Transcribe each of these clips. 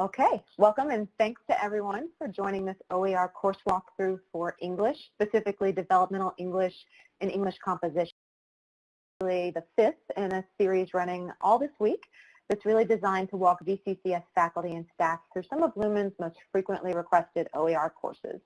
Okay, welcome and thanks to everyone for joining this OER course walkthrough for English, specifically Developmental English and English Composition. The fifth in a series running all this week that's really designed to walk VCCS faculty and staff through some of Lumen's most frequently requested OER courses.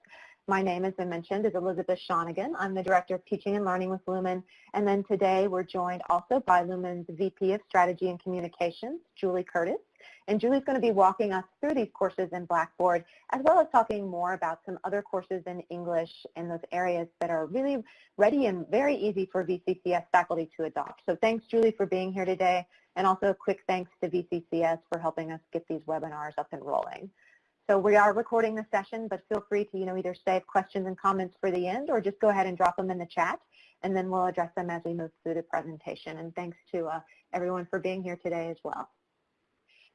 My name, as I mentioned, is Elizabeth Shonigan. I'm the Director of Teaching and Learning with Lumen. And then today we're joined also by Lumen's VP of Strategy and Communications, Julie Curtis. And Julie's going to be walking us through these courses in Blackboard, as well as talking more about some other courses in English in those areas that are really ready and very easy for VCCS faculty to adopt. So thanks, Julie, for being here today. And also a quick thanks to VCCS for helping us get these webinars up and rolling. So we are recording the session, but feel free to you know, either save questions and comments for the end or just go ahead and drop them in the chat, and then we'll address them as we move through the presentation. And thanks to uh, everyone for being here today as well.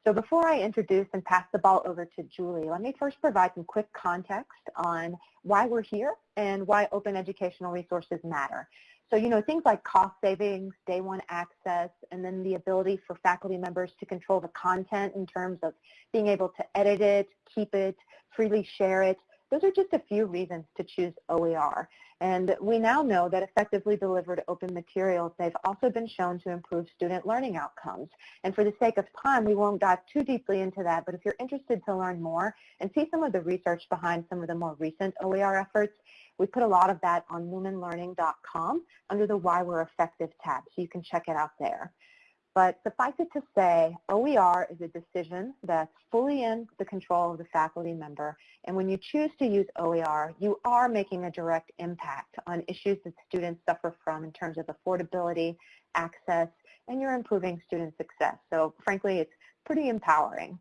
So before I introduce and pass the ball over to Julie, let me first provide some quick context on why we're here and why open educational resources matter. So, you know, things like cost savings, day one access, and then the ability for faculty members to control the content in terms of being able to edit it, keep it, freely share it. Those are just a few reasons to choose OER. And we now know that effectively delivered open materials, they've also been shown to improve student learning outcomes. And for the sake of time, we won't dive too deeply into that, but if you're interested to learn more and see some of the research behind some of the more recent OER efforts, we put a lot of that on lumenlearning.com under the Why We're Effective tab, so you can check it out there. But suffice it to say, OER is a decision that's fully in the control of the faculty member. And when you choose to use OER, you are making a direct impact on issues that students suffer from in terms of affordability, access, and you're improving student success. So frankly, it's pretty empowering.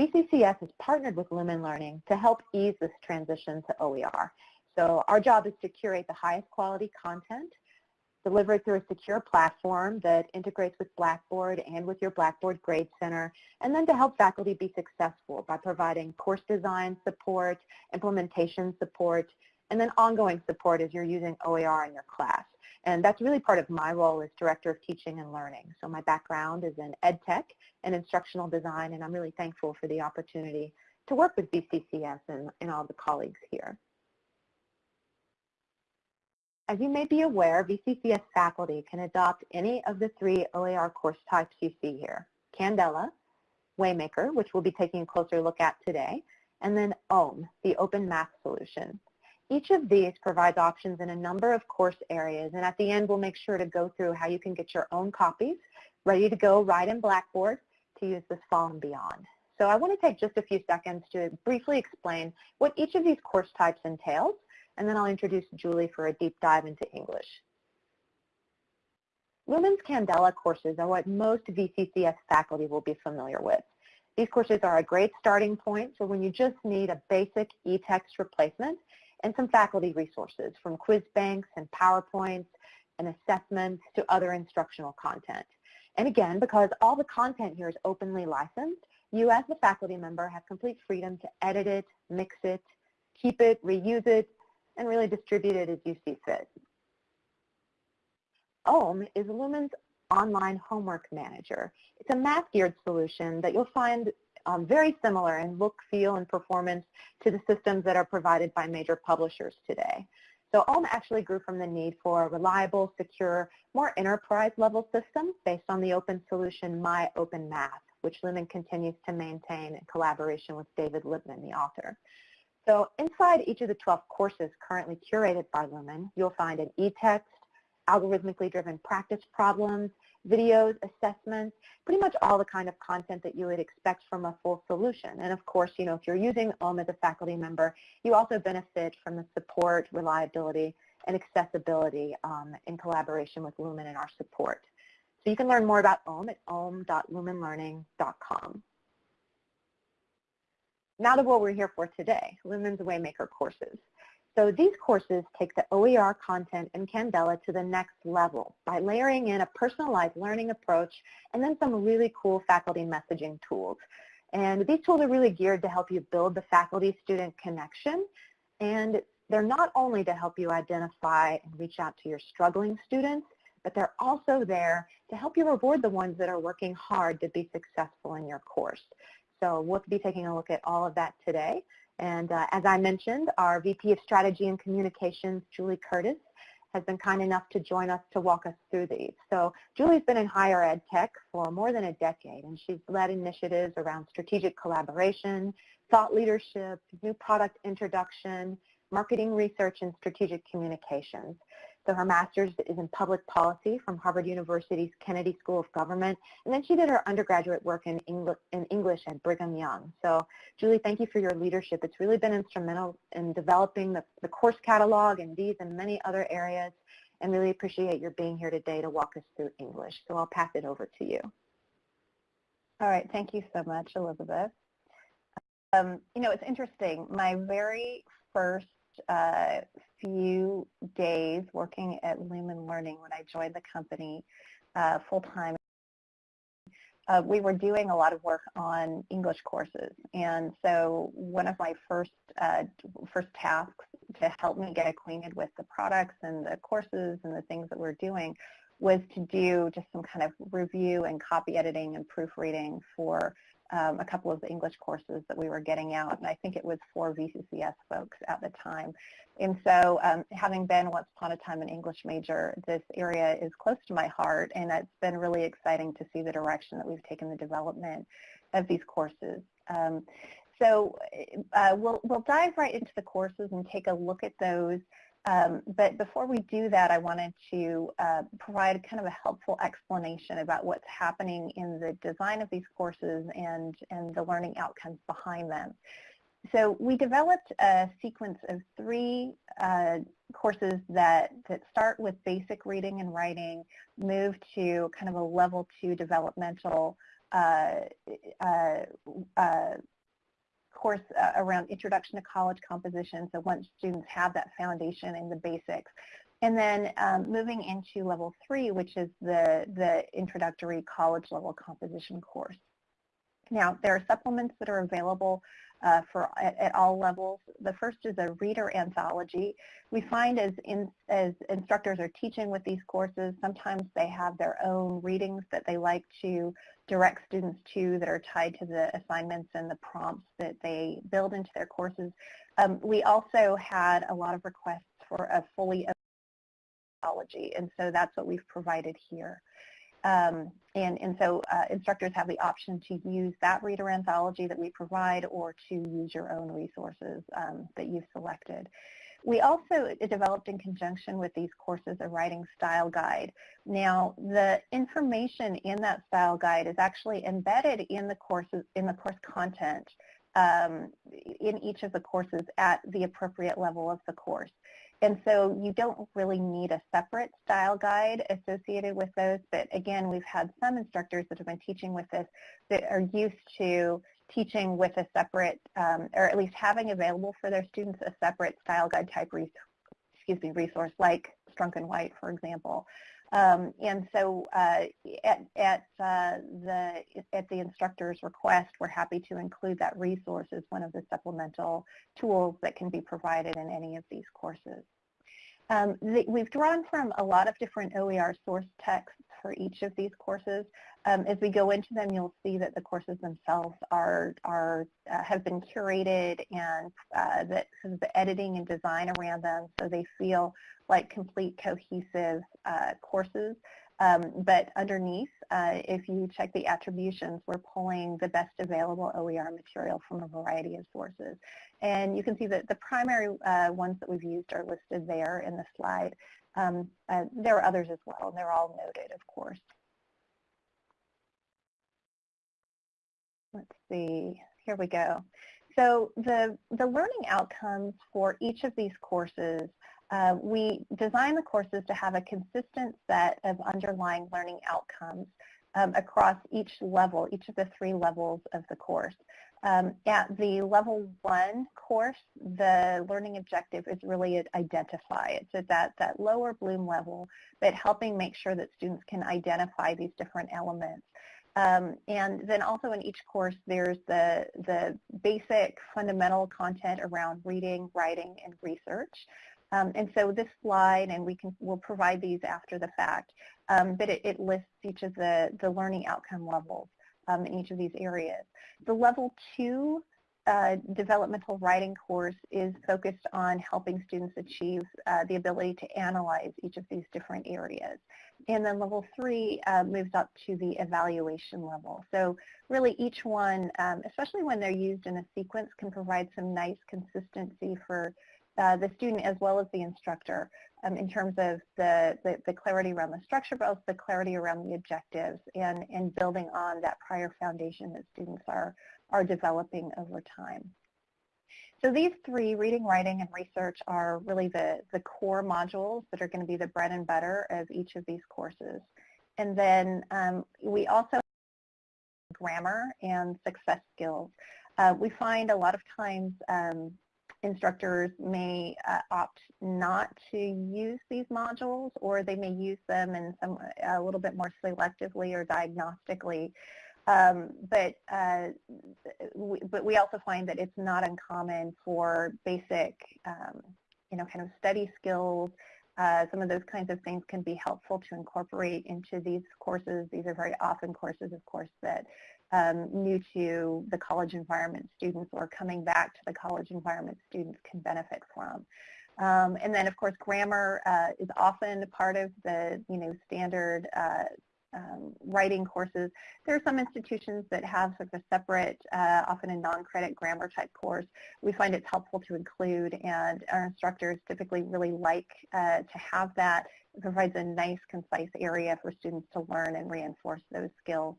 VCCS has partnered with Lumen Learning to help ease this transition to OER. So our job is to curate the highest quality content delivered through a secure platform that integrates with Blackboard and with your Blackboard Grade Center, and then to help faculty be successful by providing course design support, implementation support, and then ongoing support as you're using OER in your class. And that's really part of my role as Director of Teaching and Learning. So my background is in ed tech and instructional design, and I'm really thankful for the opportunity to work with VCCS and, and all the colleagues here. As you may be aware, VCCS faculty can adopt any of the three OER course types you see here, Candela, Waymaker, which we'll be taking a closer look at today, and then OHM, the Open Math Solution. Each of these provides options in a number of course areas, and at the end we'll make sure to go through how you can get your own copies ready to go right in Blackboard to use this fall and beyond. So I want to take just a few seconds to briefly explain what each of these course types entails and then I'll introduce Julie for a deep dive into English. Lumen's Candela courses are what most VCCS faculty will be familiar with. These courses are a great starting point for when you just need a basic e-text replacement and some faculty resources from quiz banks and PowerPoints and assessments to other instructional content. And again, because all the content here is openly licensed, you as the faculty member have complete freedom to edit it, mix it, keep it, reuse it, and really distribute it as you see fit. OHM is Lumen's online homework manager. It's a math-geared solution that you'll find um, very similar in look, feel, and performance to the systems that are provided by major publishers today. So OHM actually grew from the need for a reliable, secure, more enterprise-level system based on the open solution My Open Math, which Lumen continues to maintain in collaboration with David Lippman, the author. So inside each of the 12 courses currently curated by Lumen, you'll find an e-text, algorithmically driven practice problems, videos, assessments, pretty much all the kind of content that you would expect from a full solution. And of course, you know, if you're using OHM as a faculty member, you also benefit from the support, reliability, and accessibility um, in collaboration with Lumen and our support. So you can learn more about OHM at ohm.lumenlearning.com. Now to what we're here for today, Lumen's Waymaker courses. So these courses take the OER content in Candela to the next level by layering in a personalized learning approach and then some really cool faculty messaging tools. And these tools are really geared to help you build the faculty-student connection. And they're not only to help you identify and reach out to your struggling students, but they're also there to help you reward the ones that are working hard to be successful in your course. So we'll be taking a look at all of that today. And uh, as I mentioned, our VP of Strategy and Communications, Julie Curtis, has been kind enough to join us to walk us through these. So Julie's been in higher ed tech for more than a decade, and she's led initiatives around strategic collaboration, thought leadership, new product introduction, marketing research, and strategic communications. So her master's is in public policy from Harvard University's Kennedy School of Government, and then she did her undergraduate work in English, in English at Brigham Young. So Julie, thank you for your leadership. It's really been instrumental in developing the, the course catalog and these and many other areas, and really appreciate your being here today to walk us through English. So I'll pass it over to you. All right, thank you so much, Elizabeth. Um, you know, it's interesting. My very first uh, few days working at Lumen Learning when I joined the company uh, full-time. Uh, we were doing a lot of work on English courses, and so one of my first uh, first tasks to help me get acquainted with the products and the courses and the things that we're doing was to do just some kind of review and copy editing and proofreading for um, a couple of the English courses that we were getting out, and I think it was for VCCS folks at the time. And so um, having been once upon a time an English major, this area is close to my heart, and it's been really exciting to see the direction that we've taken the development of these courses. Um, so uh, we'll, we'll dive right into the courses and take a look at those um, but before we do that, I wanted to uh, provide kind of a helpful explanation about what's happening in the design of these courses and, and the learning outcomes behind them. So we developed a sequence of three uh, courses that, that start with basic reading and writing, move to kind of a level two developmental uh, uh, uh course uh, around introduction to college composition, so once students have that foundation and the basics. And then um, moving into level three, which is the, the introductory college level composition course. Now, there are supplements that are available uh, for at, at, all levels. The first is a reader anthology. We find as, in, as instructors are teaching with these courses, sometimes they have their own readings that they like to direct students to that are tied to the assignments and the prompts that they build into their courses. Um, we also had a lot of requests for a fully anthology, and so that's what we've provided here. Um, and, and so uh, instructors have the option to use that reader anthology that we provide or to use your own resources um, that you've selected. We also developed in conjunction with these courses a writing style guide. Now, the information in that style guide is actually embedded in the courses in the course content um, in each of the courses at the appropriate level of the course. And so you don't really need a separate style guide associated with those, but again, we've had some instructors that have been teaching with this that are used to teaching with a separate, um, or at least having available for their students a separate style guide type res excuse me, resource like Strunk and White, for example. Um, and so uh, at, at, uh, the, at the instructor's request, we're happy to include that resource as one of the supplemental tools that can be provided in any of these courses. Um, the, we've drawn from a lot of different OER source texts for each of these courses. Um, as we go into them, you'll see that the courses themselves are, are uh, have been curated and uh, that the editing and design around them so they feel like complete cohesive uh, courses. Um, but underneath, uh, if you check the attributions, we're pulling the best available OER material from a variety of sources. And you can see that the primary uh, ones that we've used are listed there in the slide. Um, uh, there are others as well, and they're all noted, of course. Let's see, here we go. So the, the learning outcomes for each of these courses uh, we design the courses to have a consistent set of underlying learning outcomes um, across each level, each of the three levels of the course. Um, at the level one course, the learning objective is really identify. It's at that, that lower bloom level, but helping make sure that students can identify these different elements. Um, and then also in each course, there's the, the basic fundamental content around reading, writing, and research. Um, and so this slide, and we can we'll provide these after the fact, um, but it, it, lists each of the, the learning outcome levels um, in each of these areas. The level two uh, developmental writing course is focused on helping students achieve uh, the ability to analyze each of these different areas. And then level three uh, moves up to the evaluation level. So really each one, um, especially when they're used in a sequence, can provide some nice consistency for uh, the student as well as the instructor um, in terms of the, the, the, clarity around the structure, but also the clarity around the objectives and, and building on that prior foundation that students are, are developing over time. So these three, reading, writing, and research, are really the, the core modules that are going to be the bread and butter of each of these courses. And then um, we also grammar and success skills. Uh, we find a lot of times um, instructors may uh, opt not to use these modules or they may use them in some a little bit more selectively or diagnostically. Um, but uh, we, but we also find that it's not uncommon for basic, um, you know, kind of study skills. Uh, some of those kinds of things can be helpful to incorporate into these courses. These are very often courses, of course, that um, new to the college environment students or coming back to the college environment students can benefit from. Um, and then, of course, grammar uh, is often part of the, you know, standard uh, um, writing courses. There are some institutions that have sort of a separate, uh, often a non-credit grammar type course. We find it's helpful to include and our instructors typically really like uh, to have that. It provides a nice, concise area for students to learn and reinforce those skills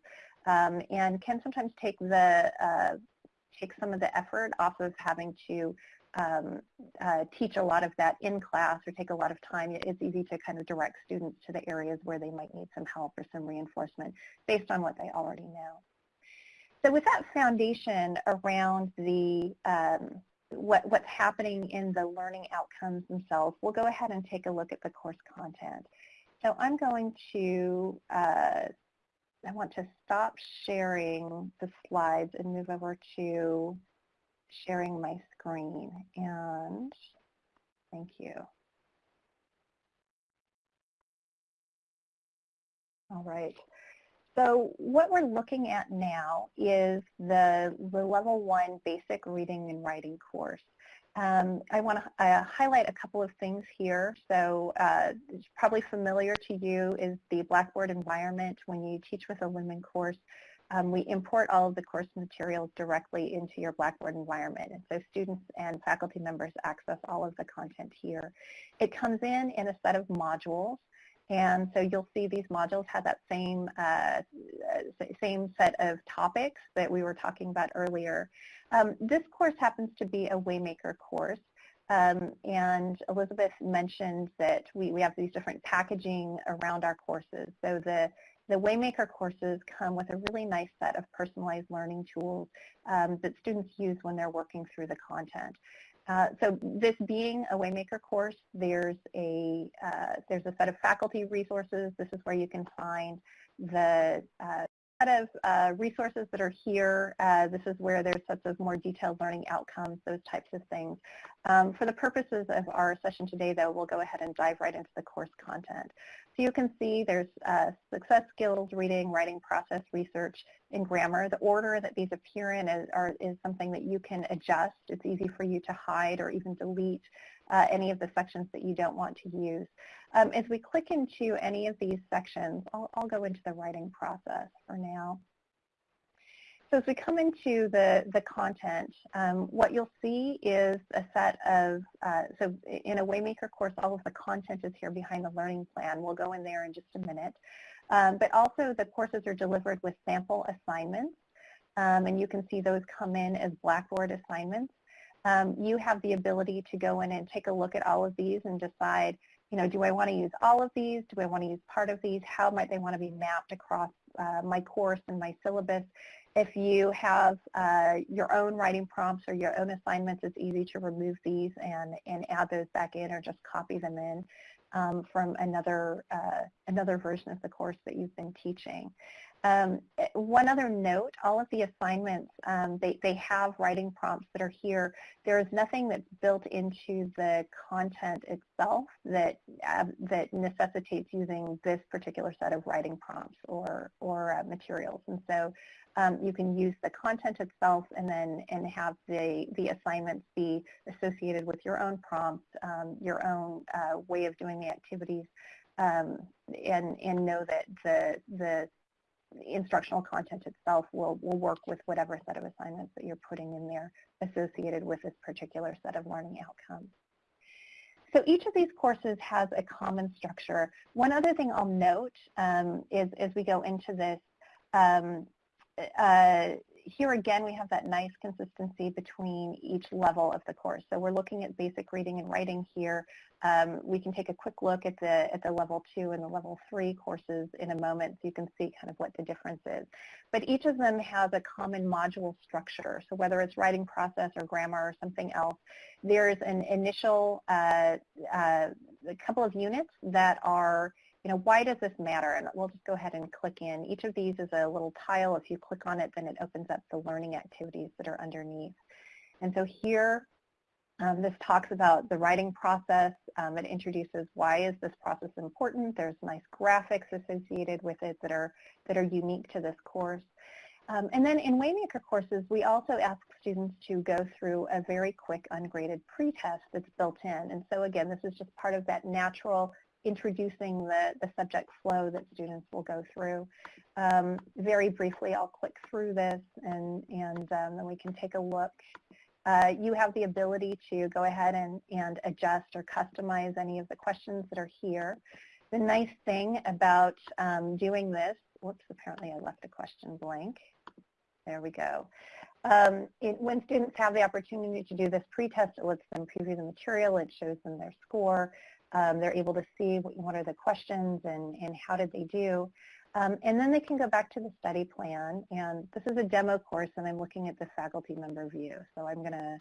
um, and can sometimes take the uh, take some of the effort off of having to um, uh, teach a lot of that in class or take a lot of time, it's easy to kind of direct students to the areas where they might need some help or some reinforcement based on what they already know. So with that foundation around the um, what, what's happening in the learning outcomes themselves, we'll go ahead and take a look at the course content. So I'm going to, uh, I want to stop sharing the slides and move over to sharing my screen. And thank you. All right. So what we're looking at now is the, the level one basic reading and writing course. Um, I want to uh, highlight a couple of things here. So uh, probably familiar to you is the Blackboard environment when you teach with a Lumen course. Um, we import all of the course materials directly into your Blackboard environment. And so students and faculty members access all of the content here. It comes in in a set of modules. And so you'll see these modules have that same, uh, same set of topics that we were talking about earlier. Um, this course happens to be a Waymaker course. Um, and Elizabeth mentioned that we, we have these different packaging around our courses. So the the Waymaker courses come with a really nice set of personalized learning tools um, that students use when they're working through the content. Uh, so this being a Waymaker course, there's a, uh, there's a set of faculty resources. This is where you can find the uh, of uh, resources that are here. Uh, this is where there's sets of more detailed learning outcomes, those types of things. Um, for the purposes of our session today, though, we'll go ahead and dive right into the course content. So you can see there's uh, success skills, reading, writing process, research, and grammar. The order that these appear in is, are, is something that you can adjust. It's easy for you to hide or even delete uh, any of the sections that you don't want to use. Um, as we click into any of these sections, I'll, I'll go into the writing process for now. So as we come into the, the content, um, what you'll see is a set of, uh, so in a Waymaker course, all of the content is here behind the learning plan. We'll go in there in just a minute. Um, but also the courses are delivered with sample assignments. Um, and you can see those come in as Blackboard assignments. Um, you have the ability to go in and take a look at all of these and decide, you know, do I want to use all of these? Do I want to use part of these? How might they want to be mapped across uh, my course and my syllabus? If you have uh, your own writing prompts or your own assignments, it's easy to remove these and, and add those back in or just copy them in um, from another, uh, another version of the course that you've been teaching. Um, one other note, all of the assignments, um, they, they have writing prompts that are here. There is nothing that's built into the content itself that, uh, that necessitates using this particular set of writing prompts or, or uh, materials. And so um, you can use the content itself and then and have the, the assignments be associated with your own prompts, um, your own uh, way of doing the activities, um, and, and know that the, the instructional content itself will, will work with whatever set of assignments that you're putting in there associated with this particular set of learning outcomes. So each of these courses has a common structure. One other thing I'll note um, is as we go into this, um, uh, here again we have that nice consistency between each level of the course. So we're looking at basic reading and writing here. Um, we can take a quick look at the at the level two and the level three courses in a moment so you can see kind of what the difference is. But each of them has a common module structure. So whether it's writing process or grammar or something else, there's an initial uh, uh, a couple of units that are you know, why does this matter? And we'll just go ahead and click in. Each of these is a little tile. If you click on it, then it opens up the learning activities that are underneath. And so here, um, this talks about the writing process. Um, it introduces why is this process important. There's nice graphics associated with it that are, that are unique to this course. Um, and then in Waymaker courses, we also ask students to go through a very quick ungraded pretest that's built in. And so again, this is just part of that natural introducing the, the subject flow that students will go through. Um, very briefly, I'll click through this and, and um, then we can take a look. Uh, you have the ability to go ahead and, and adjust or customize any of the questions that are here. The nice thing about um, doing this, whoops, apparently I left a question blank. There we go. Um, it, when students have the opportunity to do this pretest, it lets them preview the material, it shows them their score. Um, they're able to see what, what, are the questions and, and how did they do. Um, and then they can go back to the study plan. And this is a demo course, and I'm looking at the faculty member view. So I'm going to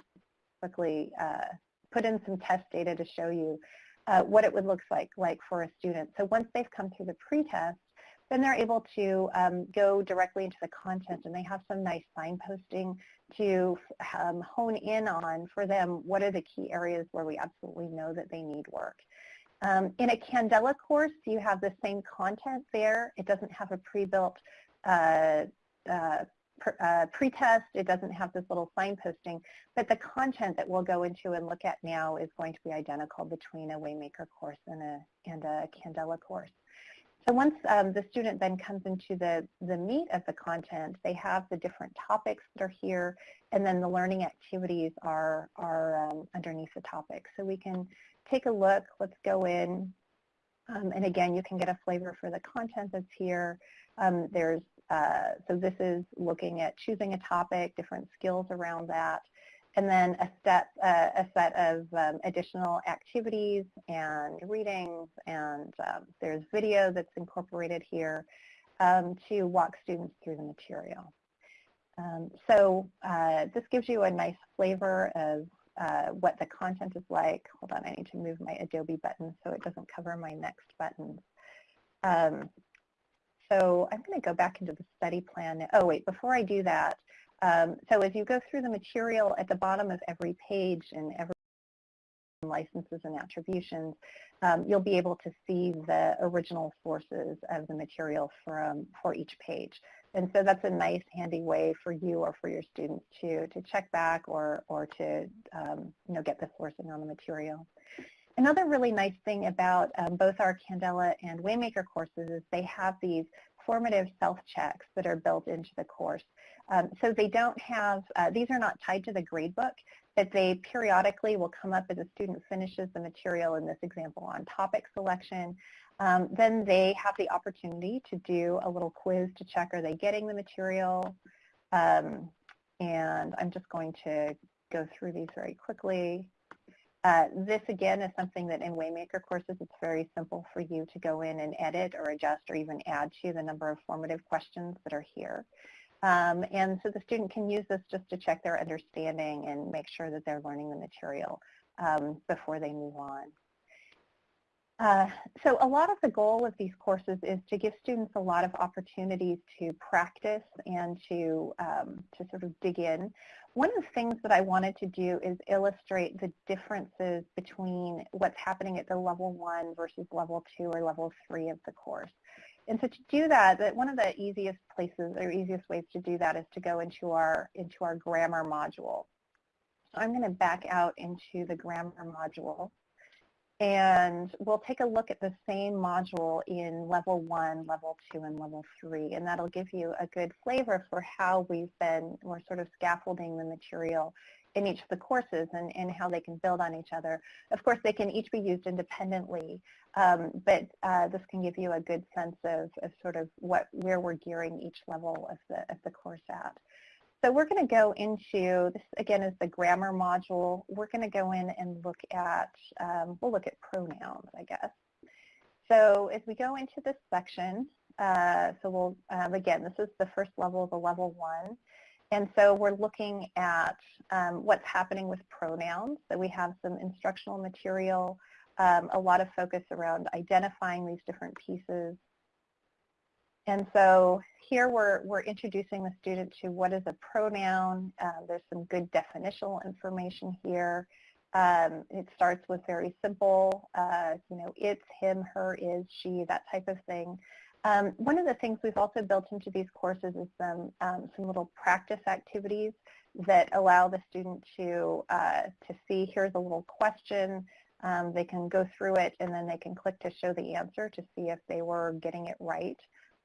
quickly uh, put in some test data to show you uh, what it would look like, like for a student. So once they've come through the pretest, then they're able to um, go directly into the content and they have some nice signposting to um, hone in on for them what are the key areas where we absolutely know that they need work. Um, in a Candela course, you have the same content there. It doesn't have a pre-built uh, uh, uh, pretest. It doesn't have this little signposting, but the content that we'll go into and look at now is going to be identical between a Waymaker course and a, and a Candela course. So once um, the student then comes into the, the meat of the content, they have the different topics that are here, and then the learning activities are, are um, underneath the topics. So we can take a look. Let's go in. Um, and again, you can get a flavor for the content that's here. Um, there's uh, so this is looking at choosing a topic, different skills around that, and then a set, uh, a set of um, additional activities and readings, and um, there's video that's incorporated here um, to walk students through the material. Um, so uh, this gives you a nice flavor of uh, what the content is like. Hold on, I need to move my Adobe button so it doesn't cover my next buttons. Um, so I'm going to go back into the study plan. Oh, wait, before I do that, um, so as you go through the material at the bottom of every page and every licenses and attributions, um, you'll be able to see the original sources of the material from, for each page. And so that's a nice handy way for you or for your students to, to check back or, or to um, you know, get the sourcing on the material. Another really nice thing about um, both our Candela and Waymaker courses is they have these formative self-checks that are built into the course. Um, so they don't have, uh, these are not tied to the gradebook, but they periodically will come up as a student finishes the material in this example on topic selection, um, then they have the opportunity to do a little quiz to check are they getting the material. Um, and I'm just going to go through these very quickly. Uh, this again is something that in Waymaker courses it's very simple for you to go in and edit or adjust or even add to the number of formative questions that are here. Um, and so the student can use this just to check their understanding and make sure that they're learning the material um, before they move on. Uh, so a lot of the goal of these courses is to give students a lot of opportunities to practice and to, um, to sort of dig in. One of the things that I wanted to do is illustrate the differences between what's happening at the level one versus level two or level three of the course. And so to do that, that one of the easiest places or easiest ways to do that is to go into our, into our grammar module. So I'm going to back out into the grammar module. And we'll take a look at the same module in level one, level two, and level three. And that'll give you a good flavor for how we've been, we're sort of scaffolding the material in each of the courses and, and how they can build on each other. Of course, they can each be used independently, um, but uh, this can give you a good sense of, of sort of what, where we're gearing each level of the, of the course at. So we're going to go into, this again is the grammar module. We're going to go in and look at, um, we'll look at pronouns, I guess. So as we go into this section, uh, so we'll, um, again, this is the first level of the level one. And so we're looking at um, what's happening with pronouns. So we have some instructional material, um, a lot of focus around identifying these different pieces. And so here we're, we're introducing the student to what is a pronoun. Uh, there's some good definitional information here. Um, it starts with very simple, uh, you know, it's, him, her, is, she, that type of thing. Um, one of the things we've also built into these courses is some, um, some little practice activities that allow the student to, uh, to see here's a little question. Um, they can go through it and then they can click to show the answer to see if they were getting it right.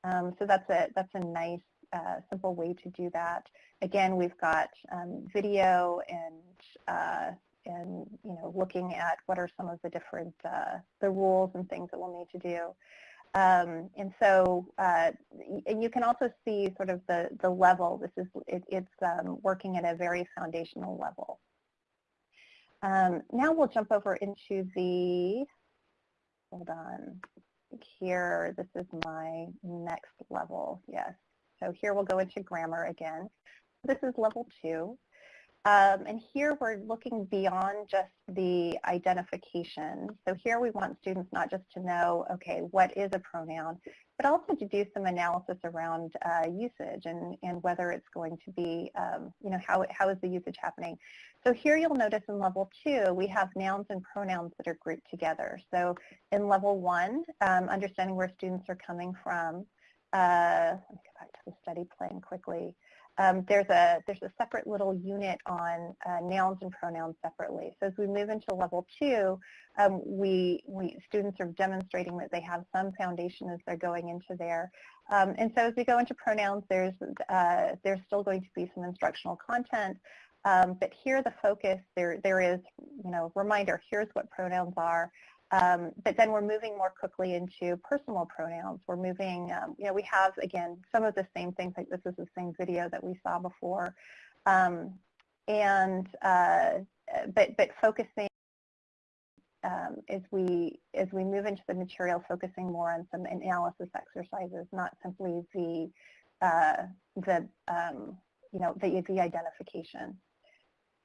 Um, so that's a, that's a nice, uh, simple way to do that. Again, we've got um, video and, uh, and, you know, looking at what are some of the different, uh, the rules and things that we'll need to do. Um, and so, uh, and you can also see sort of the, the level. This is, it, it's um, working at a very foundational level. Um, now we'll jump over into the, hold on, here, this is my next level, yes. So here we'll go into grammar again. This is level two. Um, and here we're looking beyond just the identification. So here we want students not just to know, okay, what is a pronoun, but also to do some analysis around uh, usage and, and whether it's going to be, um, you know, how, how is the usage happening. So here you'll notice in level two, we have nouns and pronouns that are grouped together. So in level one, um, understanding where students are coming from, uh, let me go back to the study plan quickly um, there's a there's a separate little unit on uh, nouns and pronouns separately. So as we move into level two, um, we we students are demonstrating that they have some foundation as they're going into there. Um, and so as we go into pronouns, there's uh, there's still going to be some instructional content. Um, but here the focus there there is you know reminder here's what pronouns are. Um, but then we're moving more quickly into personal pronouns. We're moving, um, you know, we have, again, some of the same things, like this is the same video that we saw before. Um, and, uh, but, but focusing um, as we as we move into the material, focusing more on some analysis exercises, not simply the uh, the um, you know the the identification.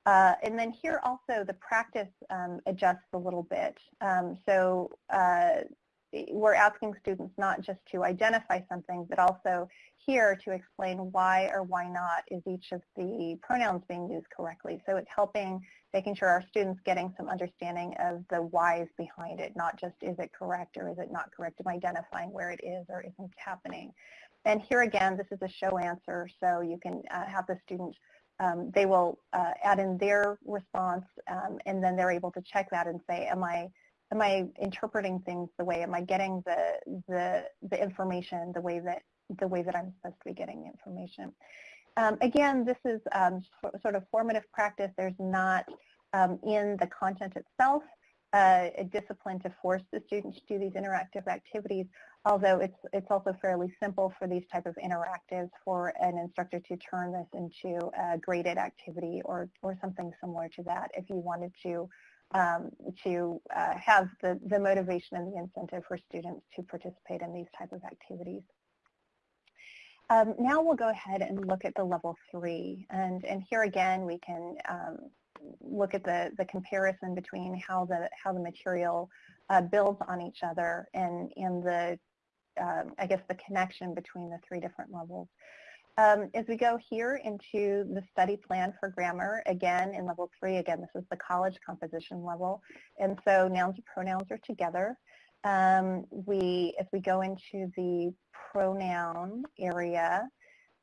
Uh, and then here also the practice um, adjusts a little bit. Um, so uh, we're asking students not just to identify something, but also here to explain why or why not is each of the pronouns being used correctly. So it's helping making sure our students getting some understanding of the whys behind it, not just is it correct or is it not correct, and identifying where it is or isn't happening. And here again, this is a show answer, so you can uh, have the student um, they will uh, add in their response um, and then they're able to check that and say, am I, am I interpreting things the way, am I getting the, the, the information the way that, the way that I'm supposed to be getting the information. Um, again, this is um, sort of formative practice. There's not um, in the content itself uh, a discipline to force the students to do these interactive activities, although it's, it's also fairly simple for these type of interactives for an instructor to turn this into a graded activity or, or something similar to that if you wanted to um, to uh, have the, the motivation and the incentive for students to participate in these type of activities. Um, now we'll go ahead and look at the level three. And, and here again, we can um, look at the, the comparison between how the, how the material uh, builds on each other and, and the, um, I guess, the connection between the three different levels. Um, as we go here into the study plan for grammar, again, in level three, again, this is the college composition level. And so nouns and pronouns are together. Um, we, as we go into the pronoun area,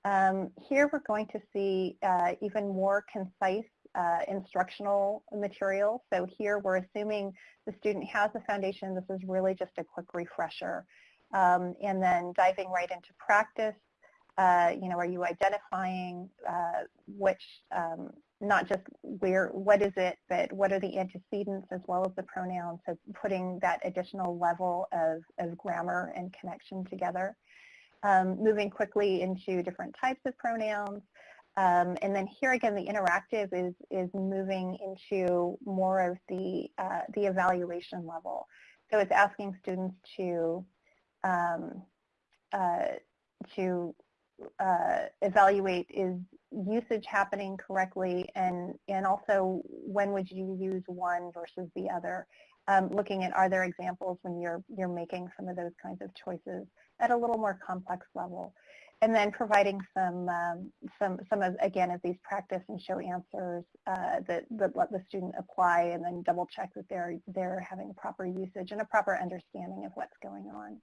um, here we're going to see uh, even more concise uh, instructional material. So here we're assuming the student has a foundation. This is really just a quick refresher. Um, and then diving right into practice, uh, you know, are you identifying uh, which, um, not just where, what is it, but what are the antecedents as well as the pronouns, so putting that additional level of, of grammar and connection together um, moving quickly into different types of pronouns. Um, and then here again, the interactive is, is moving into more of the, uh, the evaluation level. So it's asking students to, um, uh, to uh, evaluate is usage happening correctly and, and also when would you use one versus the other. Um, looking at are there examples when you're, you're making some of those kinds of choices at a little more complex level. And then providing some, um, some, some of, again, of these practice and show answers uh, that, that let the student apply and then double check that they're, they're having proper usage and a proper understanding of what's going on.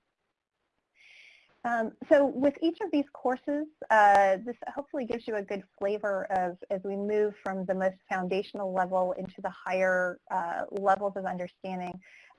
Um, so with each of these courses, uh, this hopefully gives you a good flavor of as we move from the most foundational level into the higher uh, levels of understanding,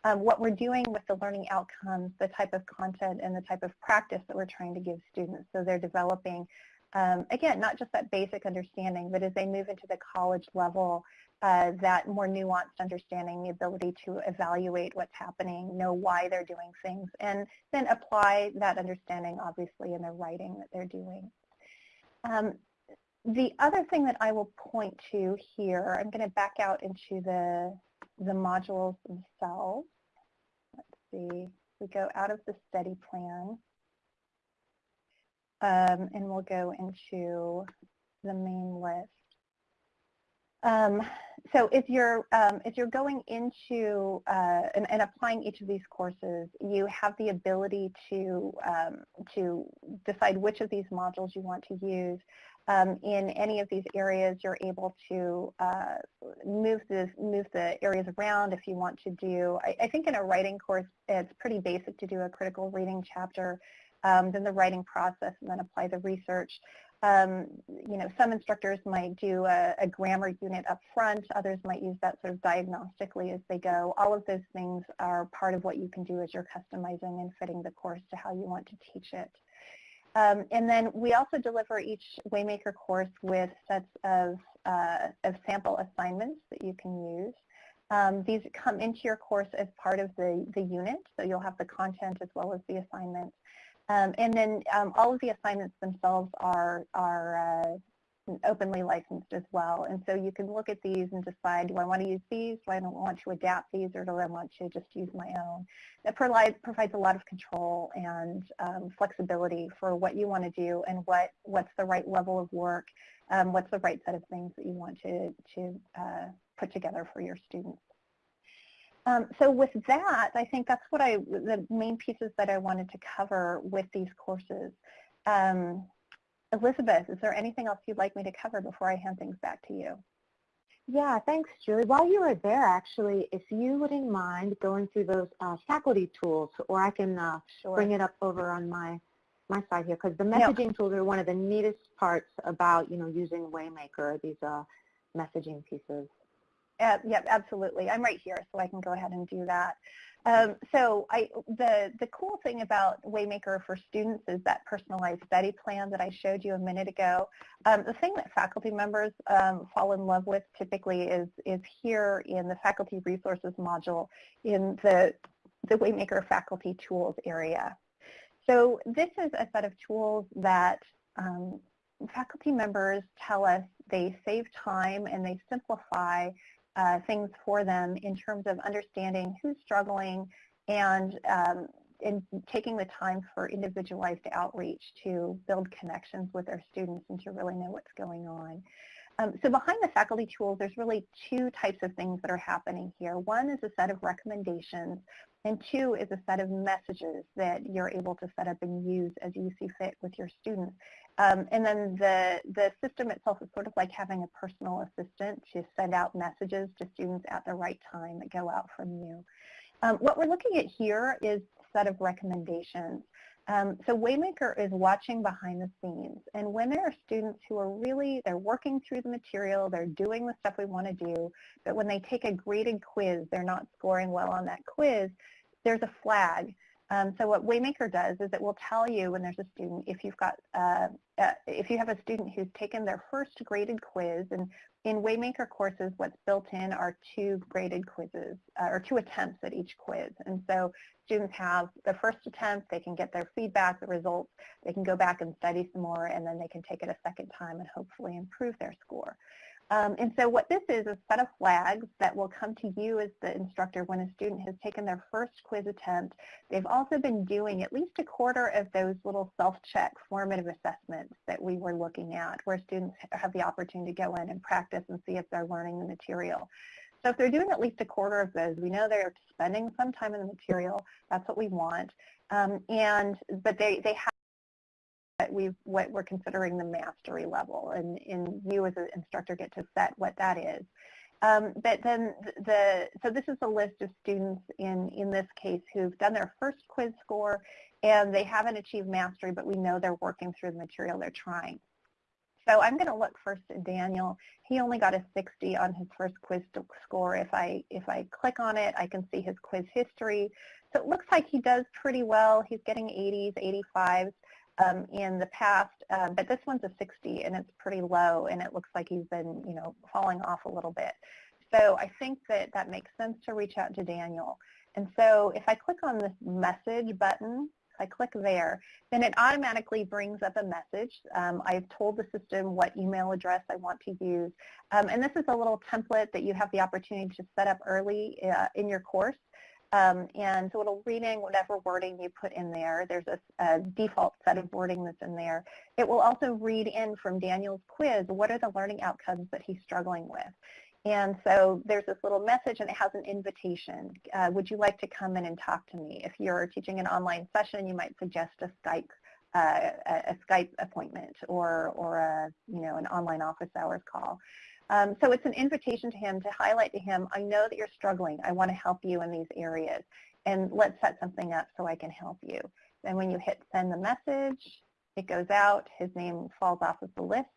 um, what we're doing with the learning outcomes, the type of content and the type of practice that we're trying to give students. So they're developing, um, again, not just that basic understanding, but as they move into the college level, uh, that more nuanced understanding, the ability to evaluate what's happening, know why they're doing things, and then apply that understanding, obviously, in the writing that they're doing. Um, the other thing that I will point to here, I'm going to back out into the the modules themselves. Let's see, we go out of the study plan um, and we'll go into the main list. Um, so if you're um, if you're going into uh, and, and, applying each of these courses, you have the ability to um, to decide which of these modules you want to use. Um, in any of these areas, you're able to uh, move, the, move the areas around if you want to do, I, I, think in a writing course, it's pretty basic to do a critical reading chapter, um, then the writing process, and then apply the research. Um, you know, some instructors might do a, a, grammar unit up front, others might use that sort of diagnostically as they go. All of those things are part of what you can do as you're customizing and fitting the course to how you want to teach it. Um, and then we also deliver each Waymaker course with sets of, uh, of sample assignments that you can use. Um, these come into your course as part of the, the unit, so you'll have the content as well as the assignments. Um, and then um, all of the assignments themselves are, are uh, openly licensed as well. And so you can look at these and decide, do I want to use these? Do I want to adapt these or do I want to just use my own? That provides, provides a lot of control and um, flexibility for what you want to do and what, what's the right level of work, um, what's the right set of things that you want to, to uh, put together for your students. Um, so with that, I think that's what I, the main pieces that I wanted to cover with these courses. Um, Elizabeth, is there anything else you'd like me to cover before I hand things back to you? Yeah, thanks, Julie. While you were there, actually, if you wouldn't mind going through those uh, faculty tools, or I can uh, sure. bring it up over on my my side here, because the messaging no. tools are one of the neatest parts about, you know, using Waymaker, these uh, messaging pieces. Uh, yep, absolutely. I'm right here, so I can go ahead and do that. Um, so I, the, the cool thing about Waymaker for students is that personalized study plan that I showed you a minute ago. Um, the thing that faculty members um, fall in love with typically is, is here in the faculty resources module in the, the Waymaker faculty tools area. So this is a set of tools that um, faculty members tell us they save time and they simplify uh, things for them in terms of understanding who's struggling and um, in taking the time for individualized outreach to build connections with their students and to really know what's going on. Um, so behind the faculty tools, there's really two types of things that are happening here. One is a set of recommendations, and two is a set of messages that you're able to set up and use as you see fit with your students. Um, and then the, the system itself is sort of like having a personal assistant to send out messages to students at the right time that go out from you. Um, what we're looking at here is a set of recommendations. Um, so Waymaker is watching behind the scenes. And when there are students who are really, they're working through the material, they're doing the stuff we want to do, but when they take a graded quiz, they're not scoring well on that quiz, there's a flag. Um, so what Waymaker does is it will tell you when there's a student, if you've got, uh, uh, if you have a student who's taken their first graded quiz, and in Waymaker courses, what's built in are two graded quizzes, uh, or two attempts at each quiz. And so students have the first attempt, they can get their feedback, the results, they can go back and study some more, and then they can take it a second time and hopefully improve their score. Um, and so what this is, a set of flags that will come to you as the instructor when a student has taken their first quiz attempt. They've also been doing at least a quarter of those little self-check formative assessments that we were looking at, where students have the opportunity to go in and practice and see if they're learning the material. So if they're doing at least a quarter of those, we know they're spending some time in the material. That's what we want. Um, and but they, they have we what we're considering the mastery level, and, and you as an instructor get to set what that is. Um, but then the, so this is a list of students in, in this case who've done their first quiz score and they haven't achieved mastery, but we know they're working through the material they're trying. So I'm going to look first at Daniel. He only got a 60 on his first quiz score. If I, if I click on it, I can see his quiz history. So it looks like he does pretty well. He's getting 80s, 85s um, in the past, uh, but this one's a 60 and it's pretty low and it looks like he's been, you know, falling off a little bit. So I think that that makes sense to reach out to Daniel. And so if I click on this message button, if I click there, then it automatically brings up a message. Um, I've told the system what email address I want to use. Um, and this is a little template that you have the opportunity to set up early uh, in your course. Um, and so it'll read in whatever wording you put in there. There's a, a, default set of wording that's in there. It will also read in from Daniel's quiz, what are the learning outcomes that he's struggling with? And so there's this little message and it has an invitation. Uh, would you like to come in and talk to me? If you're teaching an online session, you might suggest a Skype uh, a, a Skype appointment or, or a, you know, an online office hours call. Um, so it's an invitation to him to highlight to him, I know that you're struggling. I want to help you in these areas. And let's set something up so I can help you. Then when you hit send the message, it goes out. His name falls off of the list.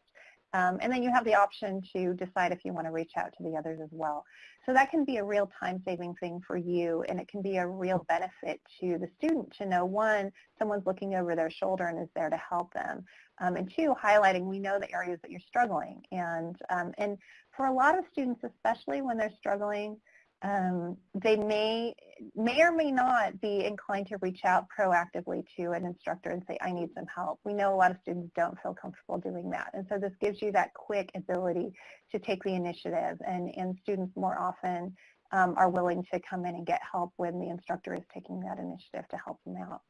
Um, and then you have the option to decide if you want to reach out to the others as well. So that can be a real time-saving thing for you, and it can be a real benefit to the student to know, one, someone's looking over their shoulder and is there to help them, um, and two, highlighting we know the areas that you're struggling. And, um, and for a lot of students, especially when they're struggling, um, they may, may or may not be inclined to reach out proactively to an instructor and say, I need some help. We know a lot of students don't feel comfortable doing that. And so this gives you that quick ability to take the initiative. And, and students more often um, are willing to come in and get help when the instructor is taking that initiative to help them out.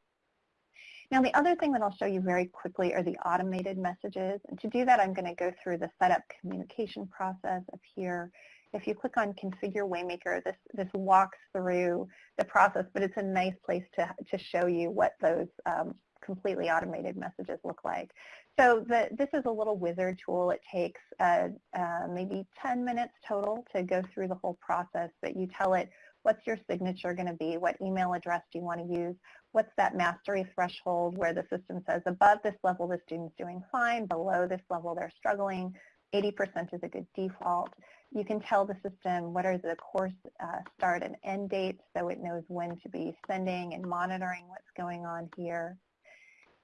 Now the other thing that I'll show you very quickly are the automated messages. And to do that, I'm going to go through the setup communication process up here. If you click on Configure Waymaker, this, this walks through the process, but it's a nice place to, to show you what those um, completely automated messages look like. So the, this is a little wizard tool. It takes uh, uh, maybe 10 minutes total to go through the whole process, but you tell it what's your signature going to be, what email address do you want to use, what's that mastery threshold where the system says above this level the student's doing fine, below this level they're struggling, 80% is a good default. You can tell the system what are the course uh, start and end dates so it knows when to be sending and monitoring what's going on here.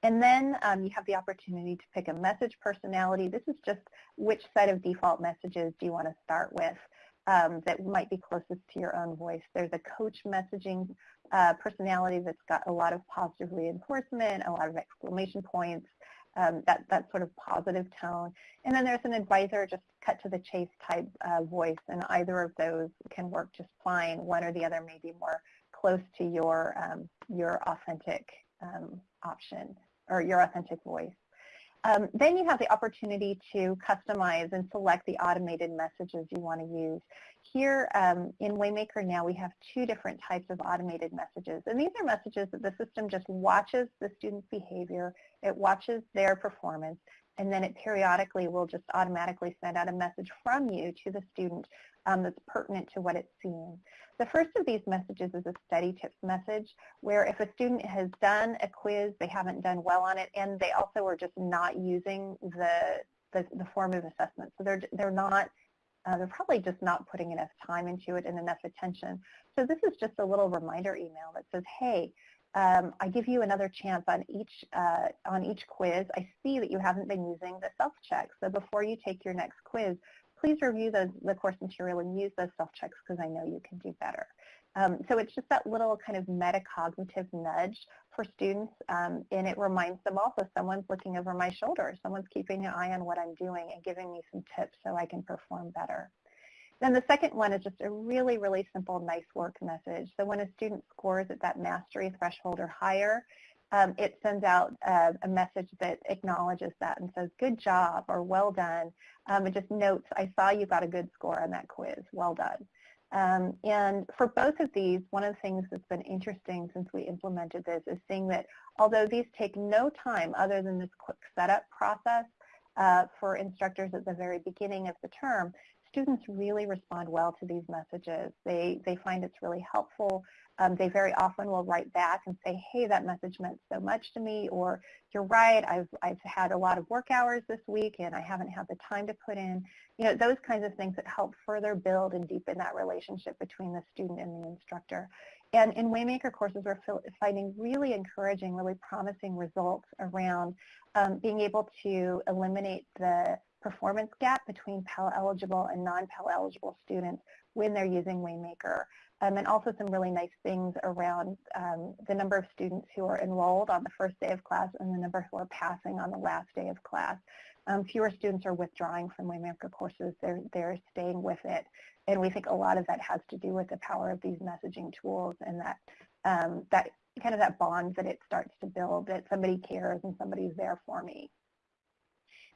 And then um, you have the opportunity to pick a message personality. This is just which set of default messages do you want to start with um, that might be closest to your own voice. There's a coach messaging uh, personality that's got a lot of positive reinforcement, a lot of exclamation points, um, that, that sort of positive tone. And then there's an advisor, just cut to the chase type uh, voice, and either of those can work just fine. One or the other may be more close to your, um, your authentic um, option or your authentic voice. Um, then you have the opportunity to customize and select the automated messages you want to use. Here um, in Waymaker now we have two different types of automated messages. And these are messages that the system just watches the student's behavior, it watches their performance, and then it periodically will just automatically send out a message from you to the student um, that's pertinent to what it's seeing. The first of these messages is a study tips message where if a student has done a quiz, they haven't done well on it, and they also are just not using the, the, the formative assessment. So they're, they're not, uh, they're probably just not putting enough time into it and enough attention. So this is just a little reminder email that says, hey, um, I give you another chance on each uh, on each quiz. I see that you haven't been using the self-check. So before you take your next quiz, please review the, the course material and use those self-checks because I know you can do better. Um, so it's just that little kind of metacognitive nudge for students, um, and it reminds them also someone's looking over my shoulder, someone's keeping an eye on what I'm doing and giving me some tips so I can perform better. Then the second one is just a really, really simple nice work message. So when a student scores at that mastery threshold or higher, um, it sends out uh, a message that acknowledges that and says, good job or well done. Um, it just notes, I saw you got a good score on that quiz. Well done. Um, and for both of these, one of the things that's been interesting since we implemented this is seeing that although these take no time other than this quick setup process uh, for instructors at the very beginning of the term, students really respond well to these messages. They, they find it's really helpful. Um, they very often will write back and say, hey, that message meant so much to me, or you're right, I've, I've had a lot of work hours this week and I haven't had the time to put in. You know, those kinds of things that help further build and deepen that relationship between the student and the instructor. And in Waymaker courses, we're finding really encouraging, really promising results around um, being able to eliminate the performance gap between Pell eligible and non-Pell eligible students when they're using Waymaker. Um, and also some really nice things around um, the number of students who are enrolled on the first day of class and the number who are passing on the last day of class. Um, fewer students are withdrawing from Waymaker courses. They're, they're staying with it. And we think a lot of that has to do with the power of these messaging tools and that, um, that kind of that bond that it starts to build, that somebody cares and somebody's there for me.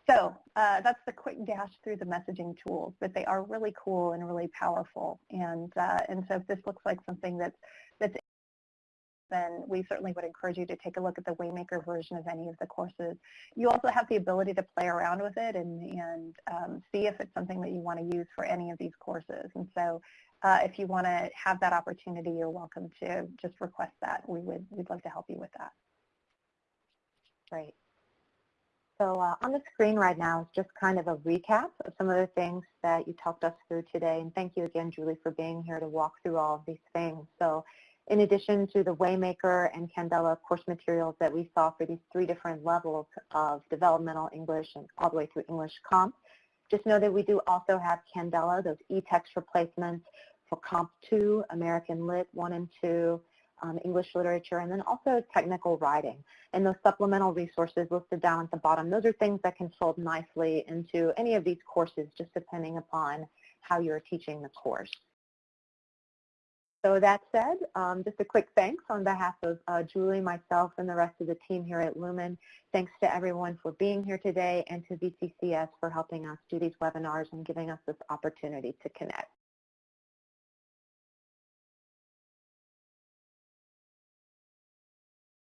So uh, that's the quick dash through the messaging tools, but they are really cool and really powerful. And uh, and so if this looks like something that's that's then we certainly would encourage you to take a look at the Waymaker version of any of the courses. You also have the ability to play around with it and, and um, see if it's something that you want to use for any of these courses. And so uh, if you want to have that opportunity, you're welcome to just request that. We would, we'd love to help you with that. Great. So uh, on the screen right now is just kind of a recap of some of the things that you talked us through today. And thank you again, Julie, for being here to walk through all of these things. So in addition to the Waymaker and Candela course materials that we saw for these three different levels of developmental English and all the way through English Comp, just know that we do also have Candela, those e-text replacements for Comp 2, American Lit 1 and 2, um, English literature, and then also technical writing. And those supplemental resources listed down at the bottom, those are things that can fold nicely into any of these courses, just depending upon how you're teaching the course. So that said, um, just a quick thanks on behalf of uh, Julie, myself, and the rest of the team here at Lumen. Thanks to everyone for being here today and to VCCS for helping us do these webinars and giving us this opportunity to connect.